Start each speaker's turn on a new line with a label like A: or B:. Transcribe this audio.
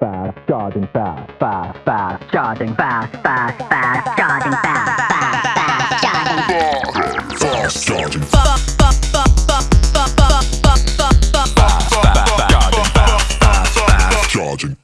A: fast, charging fast, fast, fast, charging fast, fast, fast, charging fast, fast, fast, charging fast, fast, charging fast. Charging.